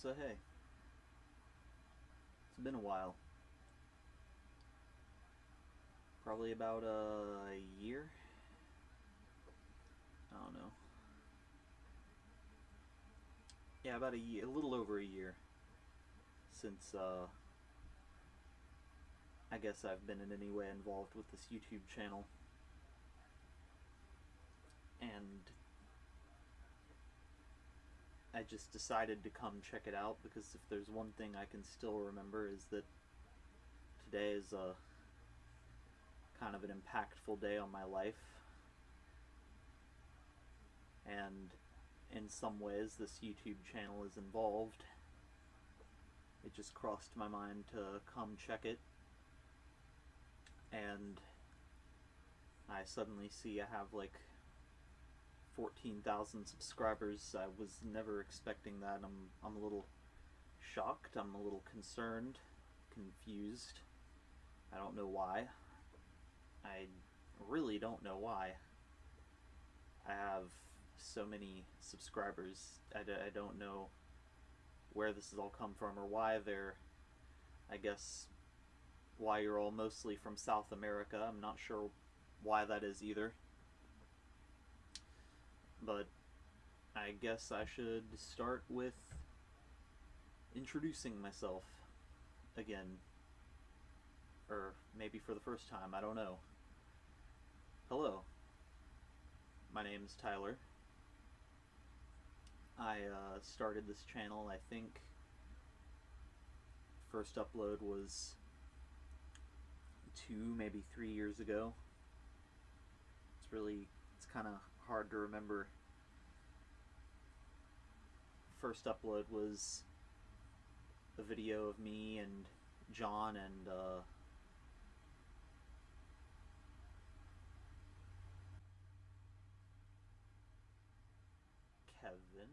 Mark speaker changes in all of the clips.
Speaker 1: So hey, it's been a while. Probably about a year. I don't know. Yeah, about a year, a little over a year since uh, I guess I've been in any way involved with this YouTube channel. And I just decided to come check it out because if there's one thing I can still remember is that today is a kind of an impactful day on my life. And in some ways this YouTube channel is involved. It just crossed my mind to come check it. And I suddenly see I have like 14,000 subscribers. I was never expecting that. I'm, I'm a little shocked. I'm a little concerned, confused. I don't know why. I really don't know why. I have so many subscribers. I d I don't know where this has all come from or why they're, I guess, why you're all mostly from South America. I'm not sure why that is either but I guess I should start with introducing myself again. Or maybe for the first time, I don't know. Hello. My name is Tyler. I uh, started this channel, I think, first upload was two, maybe three years ago. It's really, it's kind of hard to remember. First upload was a video of me and John and uh, Kevin.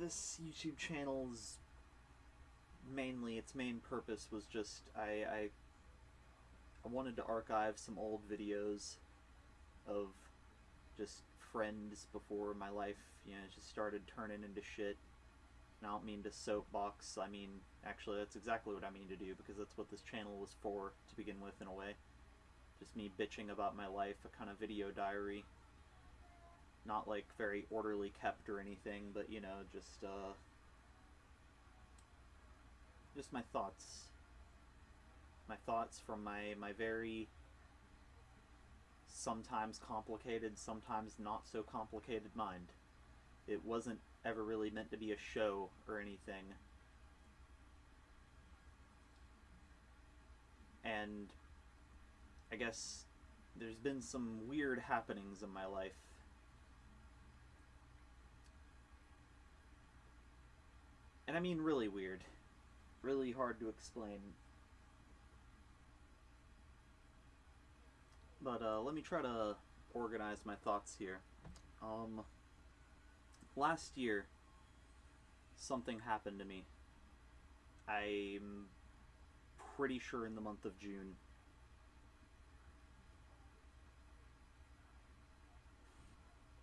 Speaker 1: This YouTube channel's mainly its main purpose was just I, I I wanted to archive some old videos of just friends before my life, you know, just started turning into shit. And I don't mean to soapbox, I mean, actually that's exactly what I mean to do, because that's what this channel was for, to begin with, in a way. Just me bitching about my life, a kind of video diary. Not, like, very orderly kept or anything, but, you know, just, uh... Just my thoughts. My thoughts from my, my very sometimes complicated, sometimes not so complicated mind. It wasn't ever really meant to be a show or anything. And I guess there's been some weird happenings in my life. And I mean really weird. Really hard to explain. But uh, let me try to organize my thoughts here. Um, last year, something happened to me. I'm pretty sure in the month of June.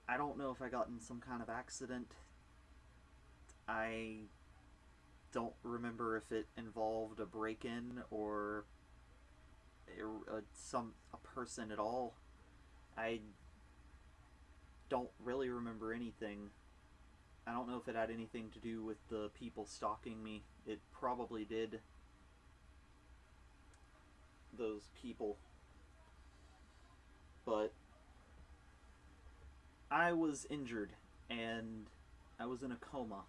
Speaker 1: I don't know if I got in some kind of accident. I don't remember if it involved a break-in or a, some a person at all. I don't really remember anything. I don't know if it had anything to do with the people stalking me. It probably did. Those people. But I was injured and I was in a coma.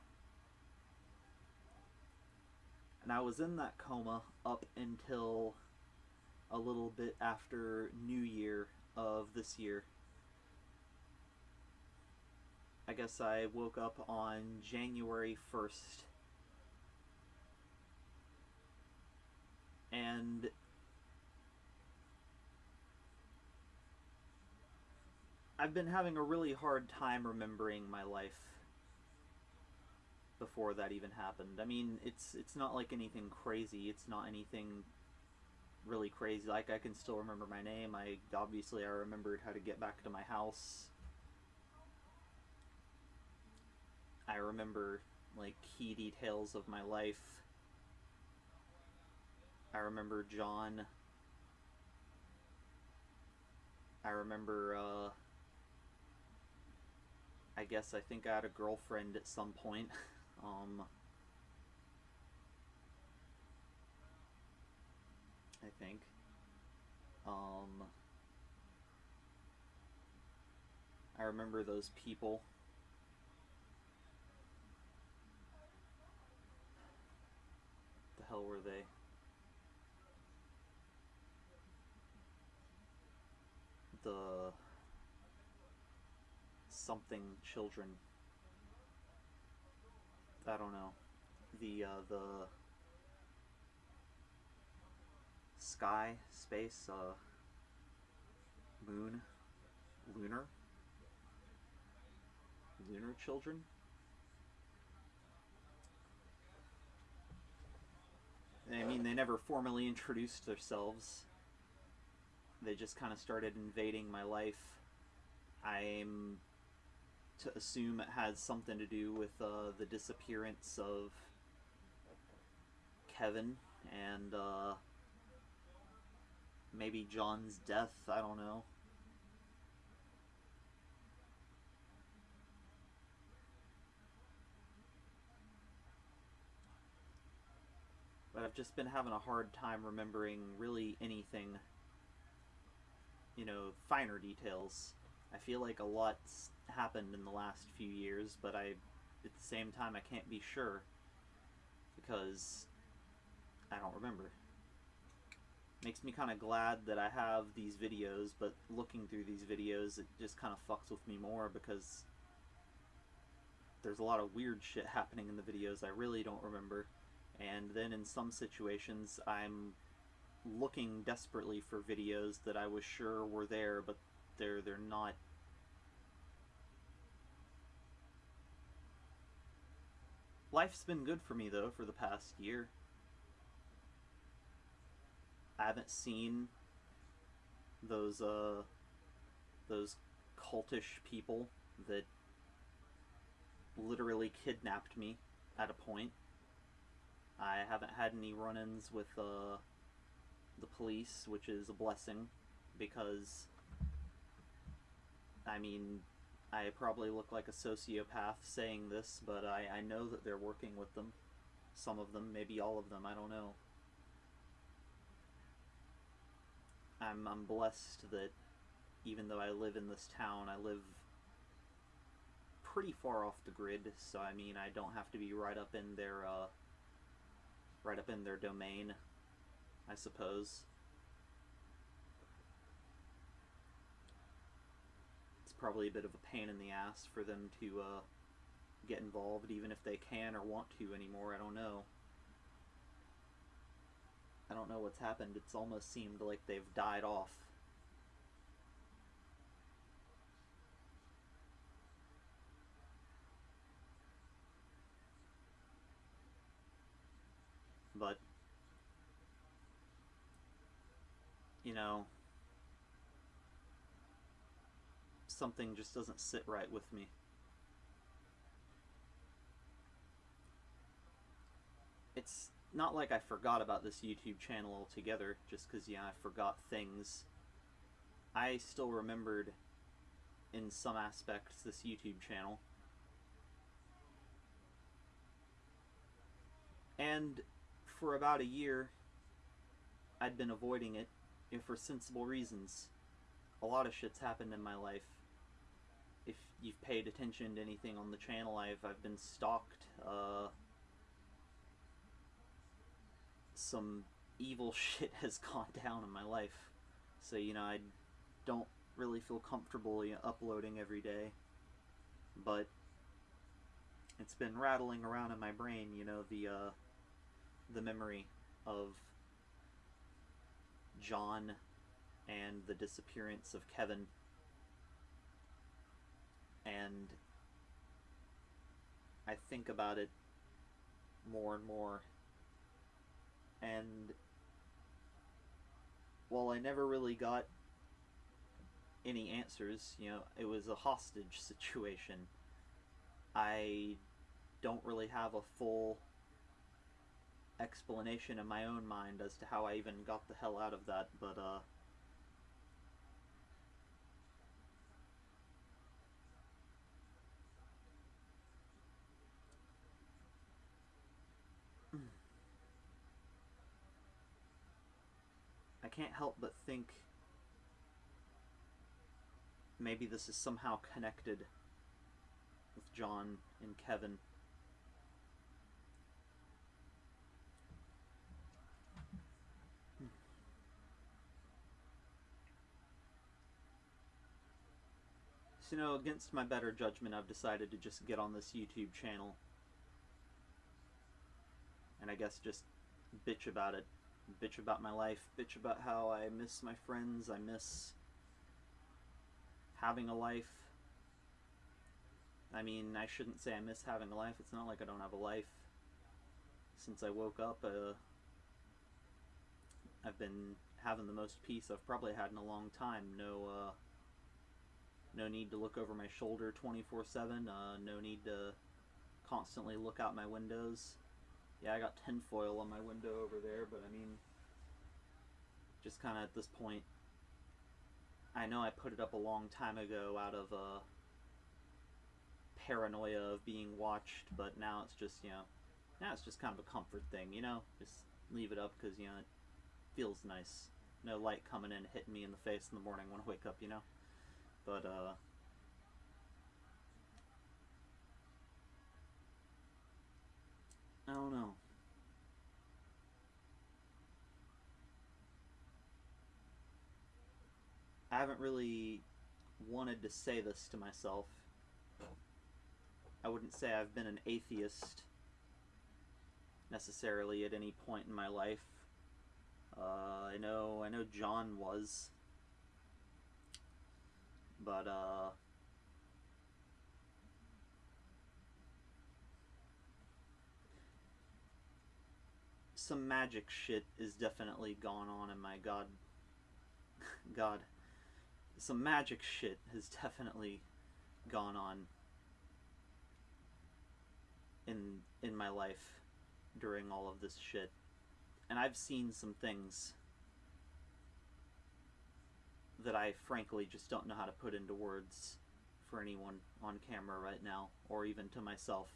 Speaker 1: And I was in that coma up until a little bit after New Year of this year. I guess I woke up on January 1st. And I've been having a really hard time remembering my life before that even happened. I mean, it's it's not like anything crazy. It's not anything really crazy. Like I can still remember my name. I obviously I remembered how to get back to my house. I remember like key details of my life. I remember John. I remember, uh, I guess I think I had a girlfriend at some point. um, I think. Um, I remember those people. The hell were they? The something children. I don't know. The uh, the sky, space, uh, moon, lunar, lunar children. I mean, they never formally introduced themselves. They just kind of started invading my life. I'm to assume it has something to do with uh, the disappearance of Kevin and uh, maybe John's death. I don't know. But I've just been having a hard time remembering really anything, you know, finer details. I feel like a lot's happened in the last few years, but I, at the same time, I can't be sure because I don't remember. Makes me kind of glad that I have these videos, but looking through these videos, it just kind of fucks with me more because there's a lot of weird shit happening in the videos I really don't remember. And then in some situations, I'm looking desperately for videos that I was sure were there, but they're they're not. Life's been good for me though for the past year. I haven't seen those uh those cultish people that literally kidnapped me at a point. I haven't had any run-ins with uh, the police, which is a blessing because I mean, I probably look like a sociopath saying this, but I, I know that they're working with them. Some of them, maybe all of them, I don't know. I'm, I'm blessed that even though I live in this town, I live pretty far off the grid, so I mean, I don't have to be right up in their, uh, right up in their domain, I suppose. It's probably a bit of a pain in the ass for them to, uh, get involved, even if they can or want to anymore, I don't know. I don't know what's happened. It's almost seemed like they've died off. But, you know, something just doesn't sit right with me. It's not like I forgot about this YouTube channel altogether, just because, yeah, I forgot things. I still remembered, in some aspects, this YouTube channel. And for about a year, I'd been avoiding it know, for sensible reasons. A lot of shit's happened in my life. If you've paid attention to anything on the channel, I've, I've been stalked, uh, some evil shit has gone down in my life. So, you know, I don't really feel comfortable you know, uploading every day. But it's been rattling around in my brain, you know, the uh, the memory of John and the disappearance of Kevin. And I think about it more and more and while I never really got any answers, you know, it was a hostage situation. I don't really have a full explanation in my own mind as to how I even got the hell out of that, but uh can't help but think maybe this is somehow connected with John and Kevin. Hmm. So, you know, against my better judgment, I've decided to just get on this YouTube channel and I guess just bitch about it. Bitch about my life, bitch about how I miss my friends, I miss having a life. I mean, I shouldn't say I miss having a life. It's not like I don't have a life. Since I woke up, uh, I've been having the most peace I've probably had in a long time. No, uh, no need to look over my shoulder 24-7. Uh, no need to constantly look out my windows. Yeah, I got tinfoil on my window over there, but I mean, just kind of at this point, I know I put it up a long time ago out of uh, paranoia of being watched, but now it's just, you know, now it's just kind of a comfort thing, you know? Just leave it up because, you know, it feels nice. No light coming in hitting me in the face in the morning when I wake up, you know? But, uh, I don't know. I haven't really wanted to say this to myself. I wouldn't say I've been an atheist necessarily at any point in my life. Uh, I know, I know John was, but uh, some magic shit is definitely gone on in my god god. Some magic shit has definitely gone on in in my life during all of this shit. And I've seen some things that I frankly just don't know how to put into words for anyone on camera right now or even to myself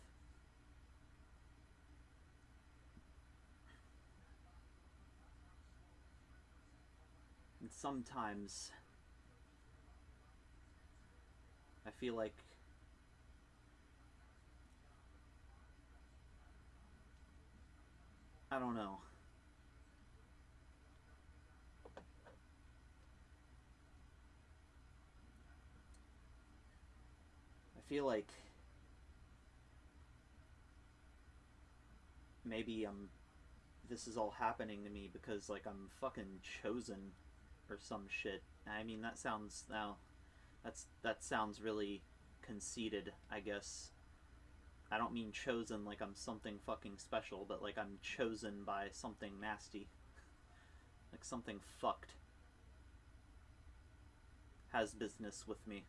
Speaker 1: And sometimes I feel like I don't know. I feel like maybe I'm this is all happening to me because like I'm fucking chosen or some shit. I mean, that sounds now. That's that sounds really conceited. I guess. I don't mean chosen like I'm something fucking special, but like I'm chosen by something nasty. Like something fucked has business with me.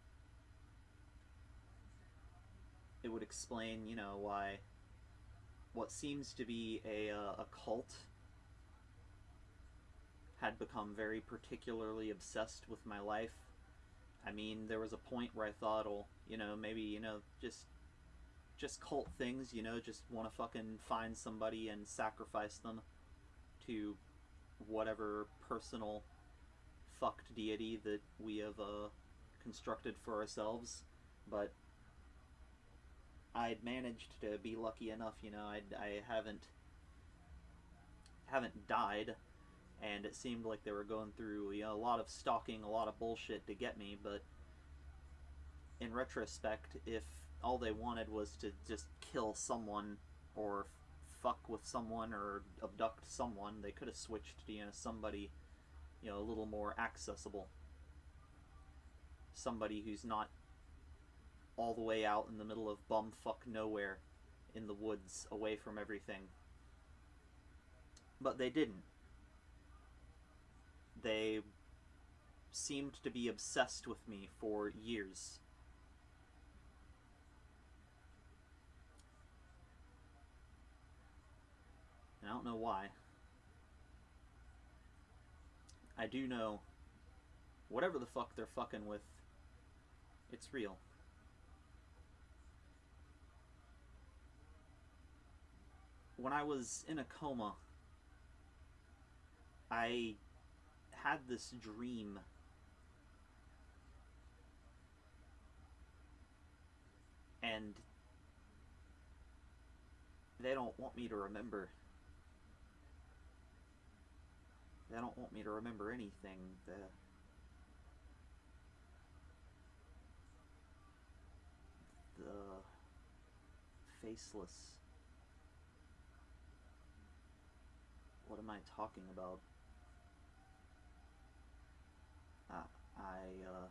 Speaker 1: It would explain, you know, why what seems to be a, uh, a cult had become very particularly obsessed with my life. I mean, there was a point where I thought, well, you know, maybe, you know, just just cult things, you know, just want to fucking find somebody and sacrifice them to whatever personal fucked deity that we have uh, constructed for ourselves. But I'd managed to be lucky enough, you know, I'd, I haven't haven't died and it seemed like they were going through you know, a lot of stalking, a lot of bullshit to get me, but in retrospect, if all they wanted was to just kill someone or fuck with someone or abduct someone, they could have switched to you know somebody you know a little more accessible. Somebody who's not all the way out in the middle of bumfuck nowhere in the woods away from everything. But they didn't they seemed to be obsessed with me for years. I don't know why. I do know whatever the fuck they're fucking with, it's real. When I was in a coma, I had this dream and they don't want me to remember. They don't want me to remember anything. The the faceless. What am I talking about? Uh, I uh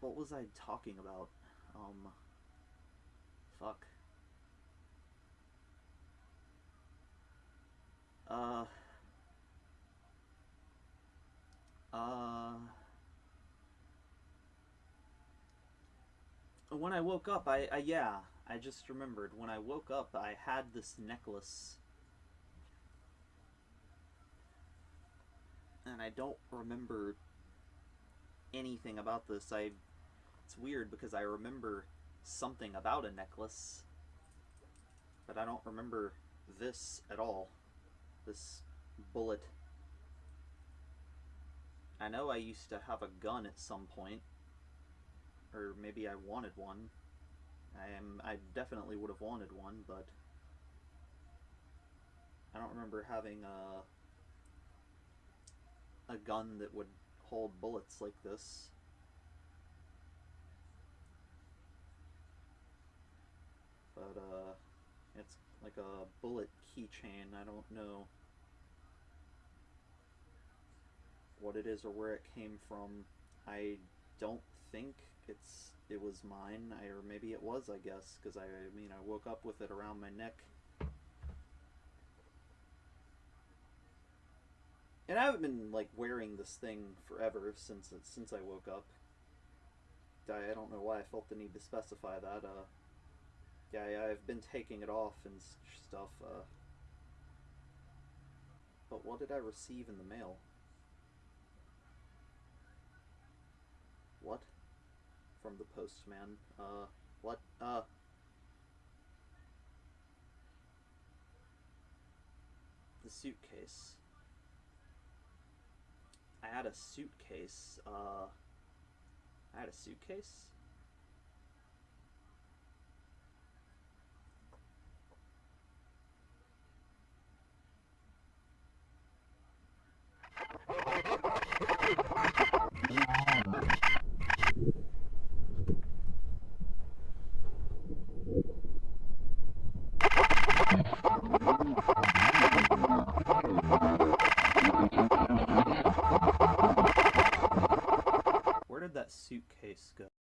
Speaker 1: What was I talking about? Um, fuck. Uh, when I woke up, I, I, yeah, I just remembered. When I woke up, I had this necklace. And I don't remember anything about this. I it's weird because I remember something about a necklace, but I don't remember this at all. This bullet. I know I used to have a gun at some point, or maybe I wanted one. I am I definitely would have wanted one, but I don't remember having a a gun that would hold bullets like this. but uh, it's like a bullet keychain. I don't know what it is or where it came from. I don't think it's it was mine, I, or maybe it was. I guess because I, I mean I woke up with it around my neck. And I haven't been like wearing this thing forever since since I woke up. I, I don't know why I felt the need to specify that. Uh, yeah, yeah, I've been taking it off and stuff. Uh, but what did I receive in the mail? What? From the postman. Uh, what? Uh. The suitcase. I had a suitcase. Uh. I had a suitcase?